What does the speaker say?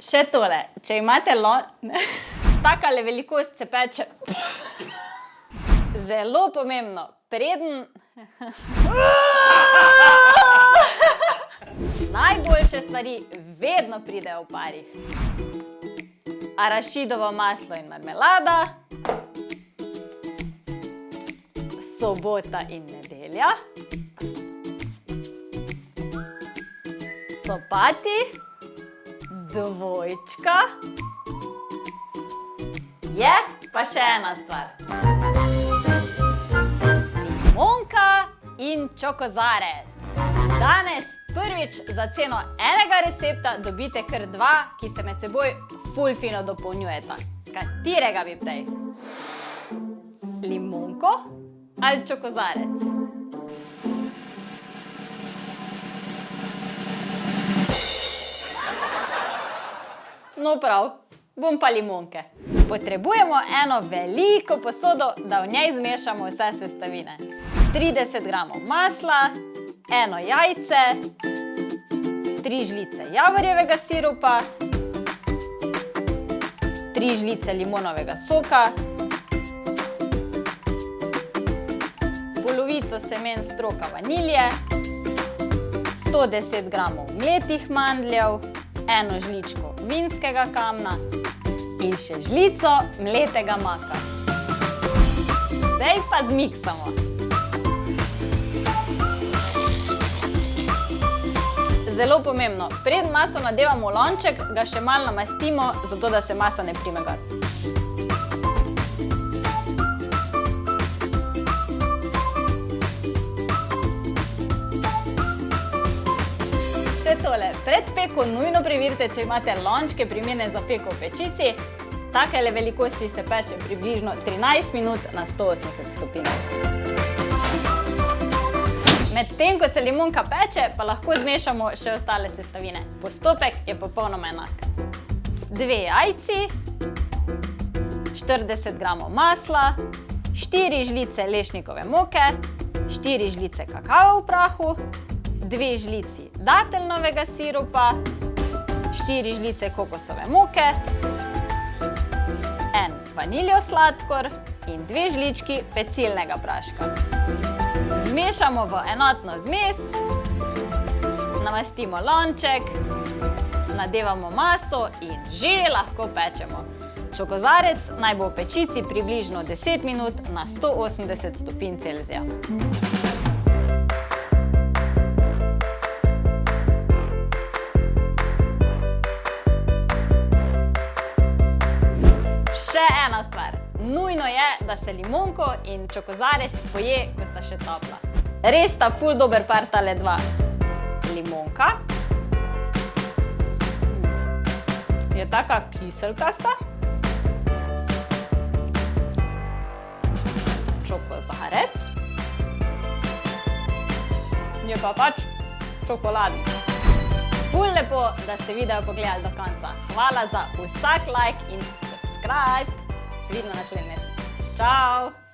Še tole, če imate lon... Takale velikost se peče... Zelo pomembno, preden... Najboljše stvari vedno pridejo v parih. Arašidovo maslo in marmelada. Sobota in nedelja. Copati dvojčka. Je pa še ena stvar. Limonka in čokozarec. Danes prvič za ceno enega recepta dobite kar dva, ki se med seboj ful fino dopolnjujeta. Katerega bi prej? Limonko ali čokozarec? No prav, bom pa limonke. Potrebujemo eno veliko posodo, da v njej zmešamo vse sestavine. 30 gramov masla, eno jajce, tri žlice javorjevega sirupa, tri žlice limonovega soka, polovico semen stroka vanilje, 110 gramov mletih mandljev, eno žličko vinskega kamna in še žlico mletega maka. Zdaj pa zmiksamo. Zelo pomembno, pred maso nadevamo lonček, ga še malo namastimo, zato da se masa ne prime gor. Pred peko nujno preverite, če imate lončke primerne za peko v pečici. Takele velikosti se peče približno 13 minut na 180 stopinj. Medtem, ko se limonka peče, pa lahko zmešamo še ostale sestavine. Postopek je popolnoma enak. Dve jajci, 40 gramov masla, 4 žlice lešnikove moke, 4 žlice kakava v prahu, dve žlici dateljnovega sirupa, štiri žlice kokosove moke, en vaniljev sladkor in dve žlički pecilnega praška. Zmešamo v enotno zmes, namastimo lonček, nadevamo maso in že lahko pečemo. Čokozarec naj bo v pečici približno 10 minut na 180 stopinj Celzija. Še ena stvar. Nujno je, da se limonko in čokozarec poje, ko sta še topla. Res sta ful dober par tale dva. Limonka. Je taka kiselkasta. Čokozarec. Je pa pač čokoladen. Ful lepo, da ste video pogledali do konca. Hvala za vsak like in subscribe. Se vidimo naslednjič. Čau!